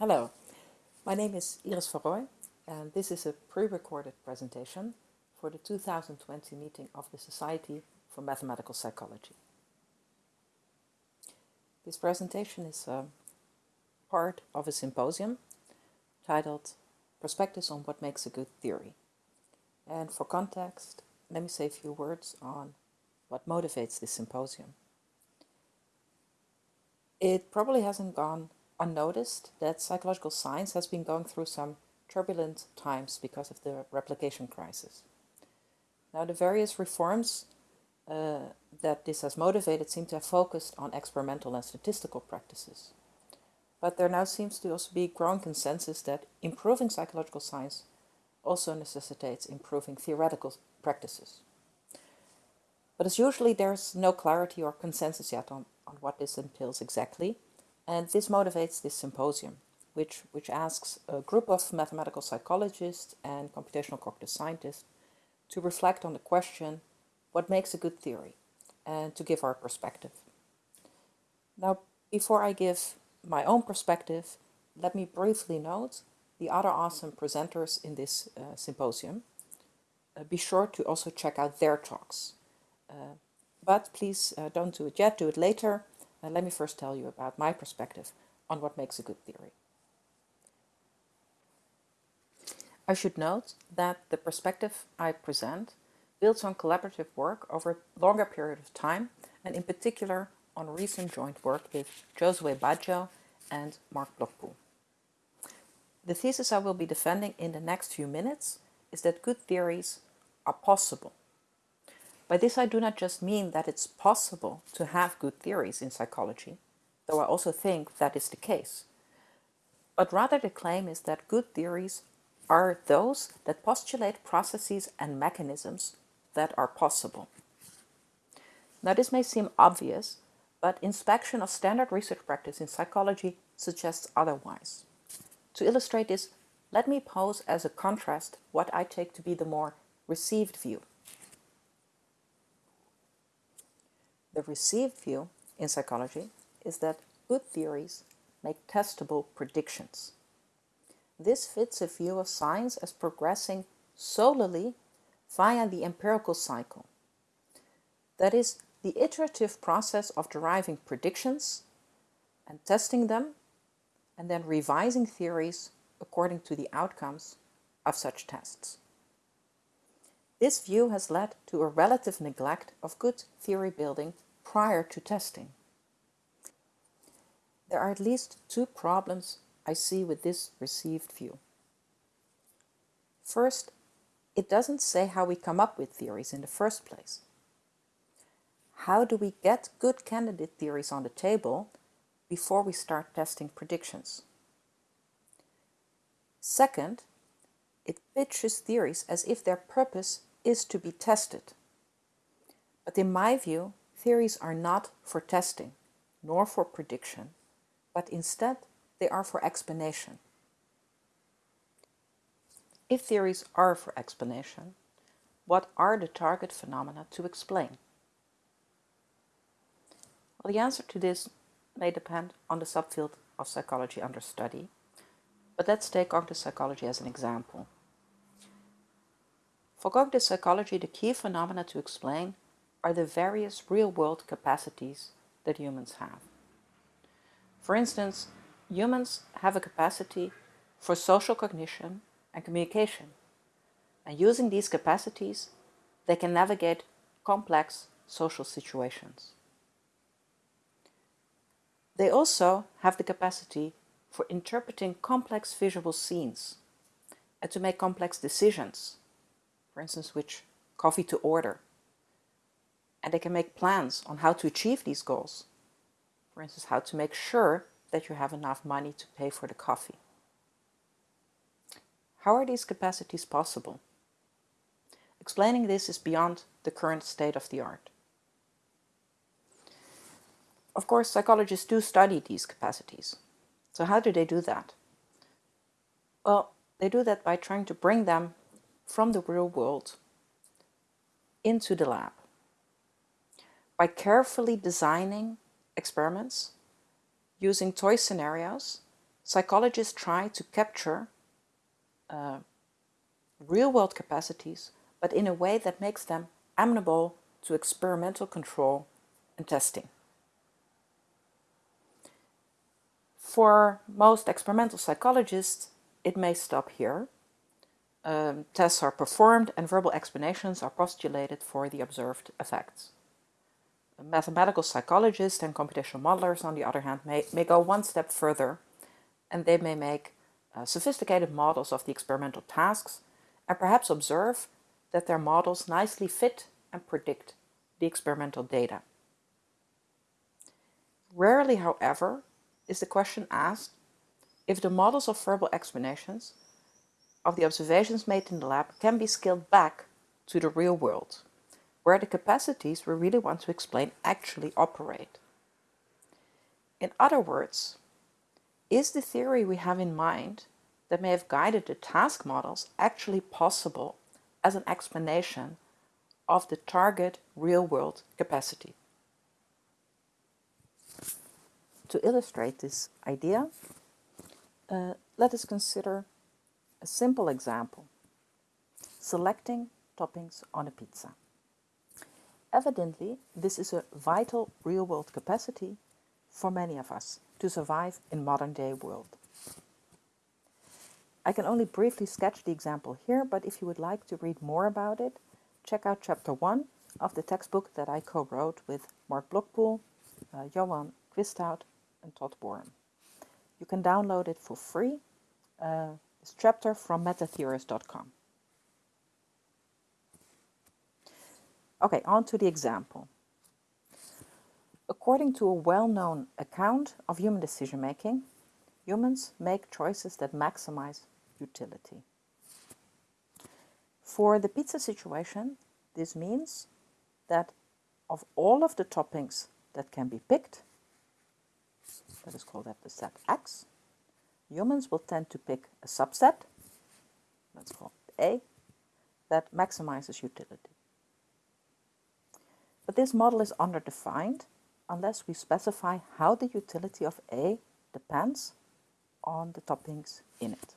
Hello, my name is Iris van Rooij and this is a pre-recorded presentation for the 2020 meeting of the Society for Mathematical Psychology. This presentation is a part of a symposium titled Perspectives on What Makes a Good Theory. And for context, let me say a few words on what motivates this symposium. It probably hasn't gone unnoticed that psychological science has been going through some turbulent times because of the replication crisis. Now the various reforms uh, that this has motivated seem to have focused on experimental and statistical practices. But there now seems to also be growing consensus that improving psychological science also necessitates improving theoretical practices. But as usually there's no clarity or consensus yet on, on what this entails exactly, and this motivates this symposium, which, which asks a group of mathematical psychologists and computational cognitive scientists to reflect on the question, what makes a good theory, and to give our perspective. Now, before I give my own perspective, let me briefly note the other awesome presenters in this uh, symposium. Uh, be sure to also check out their talks. Uh, but please uh, don't do it yet, do it later, and let me first tell you about my perspective on what makes a good theory. I should note that the perspective I present builds on collaborative work over a longer period of time and in particular on recent joint work with Giosuè Baggio and Mark Blokpoel. The thesis I will be defending in the next few minutes is that good theories are possible by this I do not just mean that it's possible to have good theories in psychology, though I also think that is the case. But rather the claim is that good theories are those that postulate processes and mechanisms that are possible. Now this may seem obvious, but inspection of standard research practice in psychology suggests otherwise. To illustrate this, let me pose as a contrast what I take to be the more received view. The received view in psychology is that good theories make testable predictions. This fits a view of science as progressing solely via the empirical cycle. That is, the iterative process of deriving predictions and testing them and then revising theories according to the outcomes of such tests. This view has led to a relative neglect of good theory building prior to testing. There are at least two problems I see with this received view. First, it doesn't say how we come up with theories in the first place. How do we get good candidate theories on the table before we start testing predictions? Second, it pitches theories as if their purpose is to be tested. But in my view, Theories are not for testing, nor for prediction, but instead they are for explanation. If theories are for explanation, what are the target phenomena to explain? Well, the answer to this may depend on the subfield of psychology under study, but let's take cognitive psychology as an example. For cognitive psychology, the key phenomena to explain are the various real-world capacities that humans have. For instance, humans have a capacity for social cognition and communication. And using these capacities, they can navigate complex social situations. They also have the capacity for interpreting complex visual scenes and to make complex decisions, for instance, which coffee to order and they can make plans on how to achieve these goals. For instance, how to make sure that you have enough money to pay for the coffee. How are these capacities possible? Explaining this is beyond the current state of the art. Of course, psychologists do study these capacities. So how do they do that? Well, they do that by trying to bring them from the real world into the lab by carefully designing experiments using toy scenarios psychologists try to capture uh, real-world capacities, but in a way that makes them amenable to experimental control and testing. For most experimental psychologists, it may stop here. Um, tests are performed and verbal explanations are postulated for the observed effects. Mathematical psychologists and computational modelers, on the other hand, may, may go one step further and they may make uh, sophisticated models of the experimental tasks and perhaps observe that their models nicely fit and predict the experimental data. Rarely, however, is the question asked if the models of verbal explanations of the observations made in the lab can be scaled back to the real world, where the capacities we really want to explain actually operate. In other words, is the theory we have in mind that may have guided the task models actually possible as an explanation of the target real-world capacity? To illustrate this idea, uh, let us consider a simple example. Selecting toppings on a pizza. Evidently, this is a vital real-world capacity for many of us to survive in modern-day world. I can only briefly sketch the example here, but if you would like to read more about it, check out chapter 1 of the textbook that I co-wrote with Mark Blokpoel, uh, Johan Kwisthout and Todd Wareham. You can download it for free, uh, this chapter from metatheorist.com. Okay, on to the example. According to a well-known account of human decision-making, humans make choices that maximize utility. For the pizza situation, this means that of all of the toppings that can be picked, let us call that the set X, humans will tend to pick a subset, let's call it A, that maximizes utility. But this model is underdefined unless we specify how the utility of A depends on the toppings in it.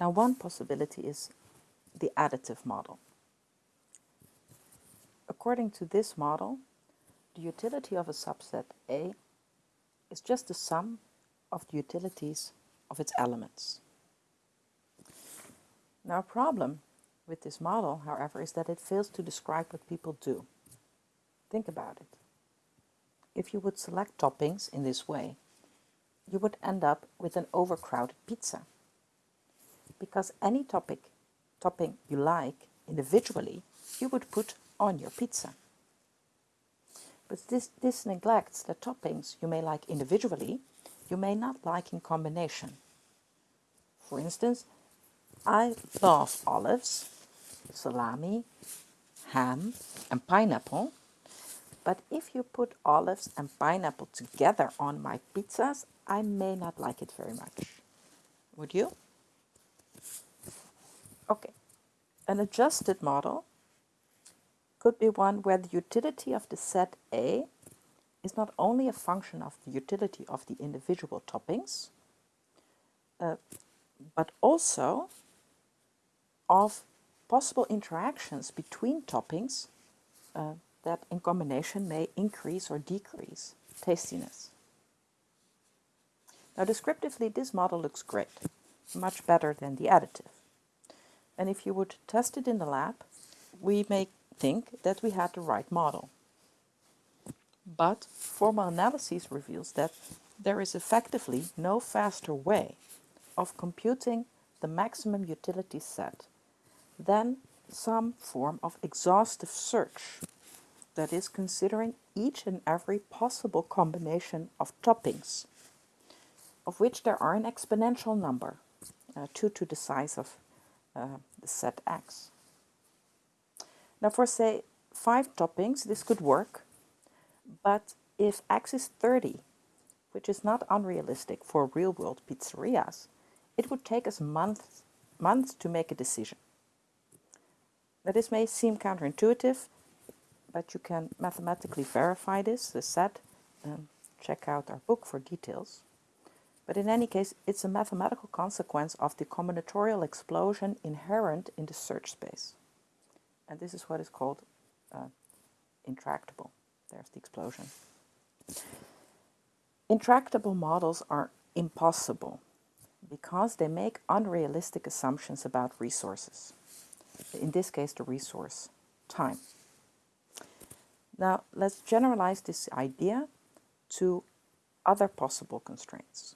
Now one possibility is the additive model. According to this model, the utility of a subset A is just the sum of the utilities of its elements. Now a problem with this model, however, is that it fails to describe what people do. Think about it. If you would select toppings in this way, you would end up with an overcrowded pizza. Because any topic, topping you like individually, you would put on your pizza. But this, this neglects the toppings you may like individually, you may not like in combination. For instance, I love olives, salami, ham and pineapple, but if you put olives and pineapple together on my pizzas, I may not like it very much. Would you? Okay, an adjusted model could be one where the utility of the set A is not only a function of the utility of the individual toppings, uh, but also of possible interactions between toppings uh, that in combination may increase or decrease tastiness. Now descriptively this model looks great, much better than the additive. And if you would test it in the lab, we may think that we had the right model. But formal analysis reveals that there is effectively no faster way of computing the maximum utility set than some form of exhaustive search that is considering each and every possible combination of toppings, of which there are an exponential number, uh, 2 to the size of uh, the set x. Now for say five toppings, this could work, but if x is 30, which is not unrealistic for real-world pizzerias, it would take us months, months to make a decision. Now this may seem counterintuitive, but you can mathematically verify this. The set check out our book for details. But in any case, it's a mathematical consequence of the combinatorial explosion inherent in the search space. And this is what is called uh, intractable. There's the explosion. Intractable models are impossible because they make unrealistic assumptions about resources. In this case, the resource time. Now, let's generalize this idea to other possible constraints.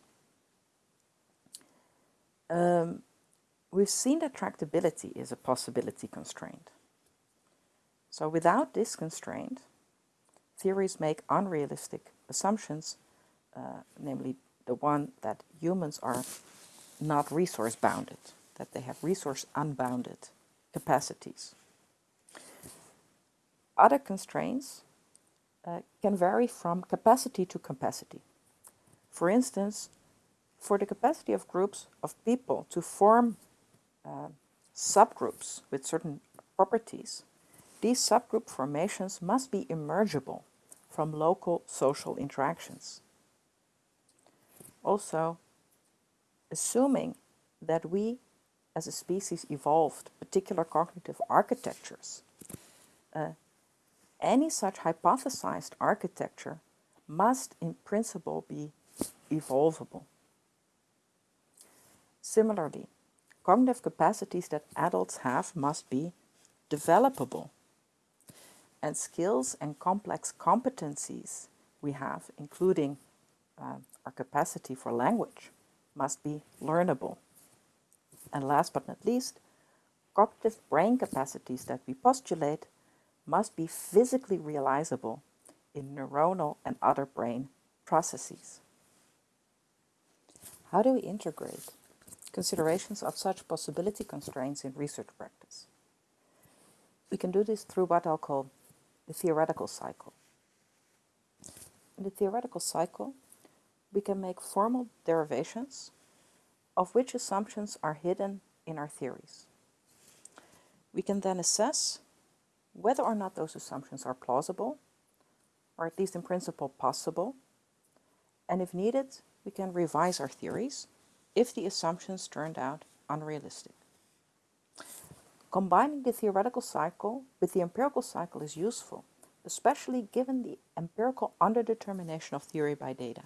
Um, we've seen that tractability is a possibility constraint. So without this constraint, theories make unrealistic assumptions, uh, namely the one that humans are not resource bounded, that they have resource unbounded capacities. Other constraints uh, can vary from capacity to capacity. For instance, for the capacity of groups of people to form uh, subgroups with certain properties, these subgroup formations must be emergible from local social interactions. Also, assuming that we as a species evolved particular cognitive architectures, uh, any such hypothesized architecture must in principle be evolvable. Similarly, cognitive capacities that adults have must be developable. And skills and complex competencies we have, including uh, our capacity for language, must be learnable. And last but not least, cognitive brain capacities that we postulate must be physically realizable in neuronal and other brain processes. How do we integrate considerations of such possibility constraints in research practice. We can do this through what I'll call the theoretical cycle. In the theoretical cycle, we can make formal derivations of which assumptions are hidden in our theories. We can then assess whether or not those assumptions are plausible, or at least in principle possible, and if needed, we can revise our theories if the assumptions turned out unrealistic. Combining the theoretical cycle with the empirical cycle is useful, especially given the empirical underdetermination of theory by data.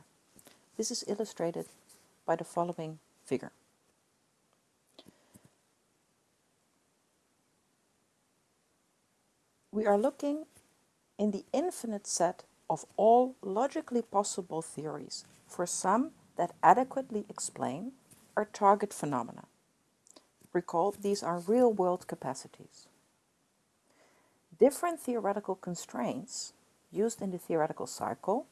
This is illustrated by the following figure. We are looking in the infinite set of all logically possible theories for some that adequately explain our target phenomena. Recall, these are real-world capacities. Different theoretical constraints used in the theoretical cycle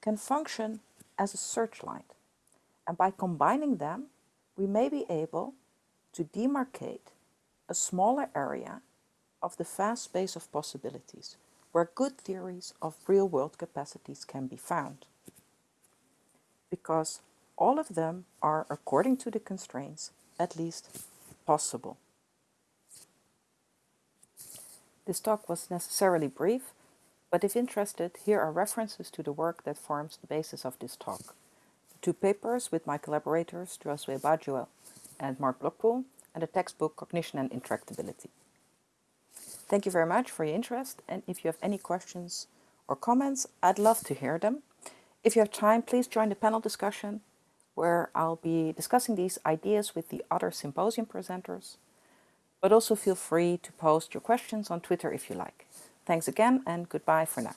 can function as a searchlight, and by combining them, we may be able to demarcate a smaller area of the vast space of possibilities where good theories of real-world capacities can be found. Because all of them are, according to the constraints, at least possible. This talk was necessarily brief, but if interested, here are references to the work that forms the basis of this talk. Two papers with my collaborators, Giosuè Baggio and Mark Blokpoel, and the textbook Cognition and Intractability. Thank you very much for your interest, and if you have any questions or comments, I'd love to hear them. If you have time, please join the panel discussion where I'll be discussing these ideas with the other symposium presenters. But also feel free to post your questions on Twitter if you like. Thanks again and goodbye for now.